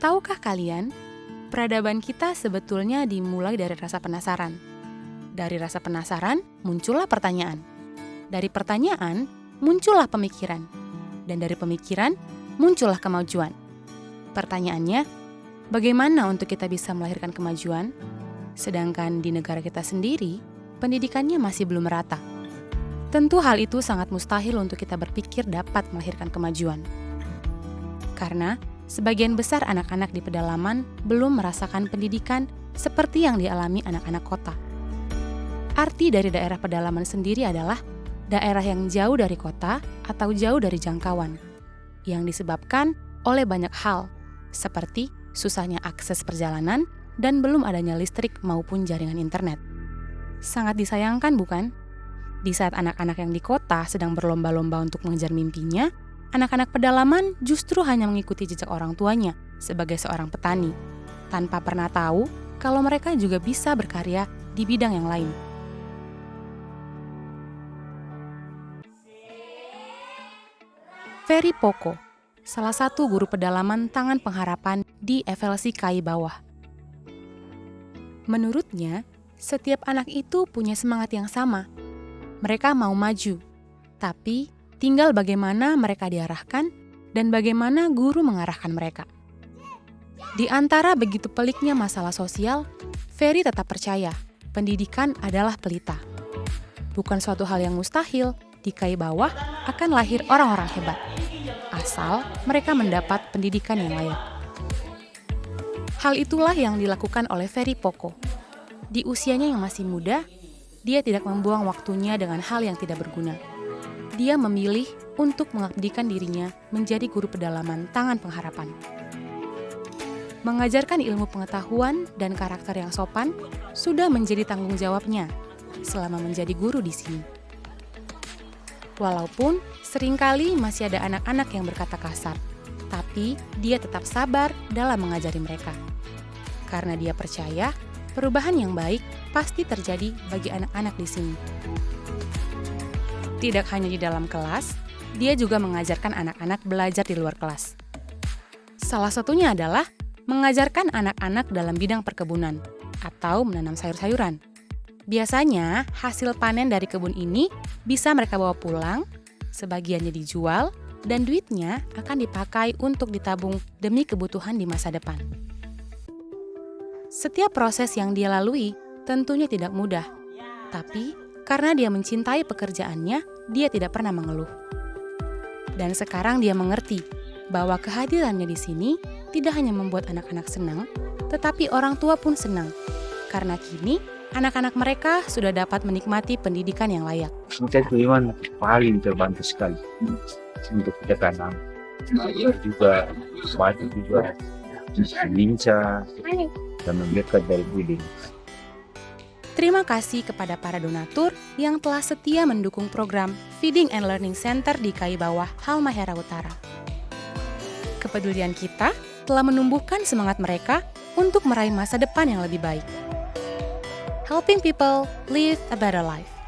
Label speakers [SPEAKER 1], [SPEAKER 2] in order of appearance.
[SPEAKER 1] Tahukah kalian, peradaban kita sebetulnya dimulai dari rasa penasaran. Dari rasa penasaran, muncullah pertanyaan. Dari pertanyaan, muncullah pemikiran. Dan dari pemikiran, muncullah kemajuan. Pertanyaannya, bagaimana untuk kita bisa melahirkan kemajuan? Sedangkan di negara kita sendiri, pendidikannya masih belum merata. Tentu hal itu sangat mustahil untuk kita berpikir dapat melahirkan kemajuan. Karena sebagian besar anak-anak di pedalaman belum merasakan pendidikan seperti yang dialami anak-anak kota. Arti dari daerah pedalaman sendiri adalah daerah yang jauh dari kota atau jauh dari jangkauan, yang disebabkan oleh banyak hal, seperti susahnya akses perjalanan dan belum adanya listrik maupun jaringan internet. Sangat disayangkan, bukan? Di saat anak-anak yang di kota sedang berlomba-lomba untuk mengejar mimpinya, anak-anak pedalaman justru hanya mengikuti jejak orang tuanya sebagai seorang petani, tanpa pernah tahu kalau mereka juga bisa berkarya di bidang yang lain. Ferry Poko, salah satu guru pedalaman tangan pengharapan di FLC KAI Bawah. Menurutnya, setiap anak itu punya semangat yang sama. Mereka mau maju, tapi Tinggal bagaimana mereka diarahkan dan bagaimana guru mengarahkan mereka. Di antara begitu peliknya masalah sosial, Ferry tetap percaya pendidikan adalah pelita. Bukan suatu hal yang mustahil, di kai bawah akan lahir orang-orang hebat. Asal mereka mendapat pendidikan yang layak. Hal itulah yang dilakukan oleh Ferry Poko. Di usianya yang masih muda, dia tidak membuang waktunya dengan hal yang tidak berguna dia memilih untuk mengabdikan dirinya menjadi guru pedalaman tangan pengharapan. Mengajarkan ilmu pengetahuan dan karakter yang sopan sudah menjadi tanggung jawabnya selama menjadi guru di sini. Walaupun sering kali masih ada anak-anak yang berkata kasar, tapi dia tetap sabar dalam mengajari mereka. Karena dia percaya perubahan yang baik pasti terjadi bagi anak-anak di sini. Tidak hanya di dalam kelas, dia juga mengajarkan anak-anak belajar di luar kelas. Salah satunya adalah mengajarkan anak-anak dalam bidang perkebunan atau menanam sayur-sayuran. Biasanya, hasil panen dari kebun ini bisa mereka bawa pulang, sebagiannya dijual, dan duitnya akan dipakai untuk ditabung demi kebutuhan di masa depan. Setiap proses yang dia lalui tentunya tidak mudah, tapi karena dia mencintai pekerjaannya, dia tidak pernah mengeluh. Dan sekarang dia mengerti bahwa kehadirannya di sini tidak hanya membuat anak-anak senang, tetapi orang tua pun senang. Karena kini anak-anak mereka sudah dapat menikmati pendidikan yang layak.
[SPEAKER 2] Saya memang paling terbantu sekali untuk kita tanam. Juga banyak juga lincah dan mendekat dari budi.
[SPEAKER 1] Terima kasih kepada para donatur yang telah setia mendukung program Feeding and Learning Center di KAI Bawah Halmahera Utara. Kepedulian kita telah menumbuhkan semangat mereka untuk meraih masa depan yang lebih baik. Helping people live a better life.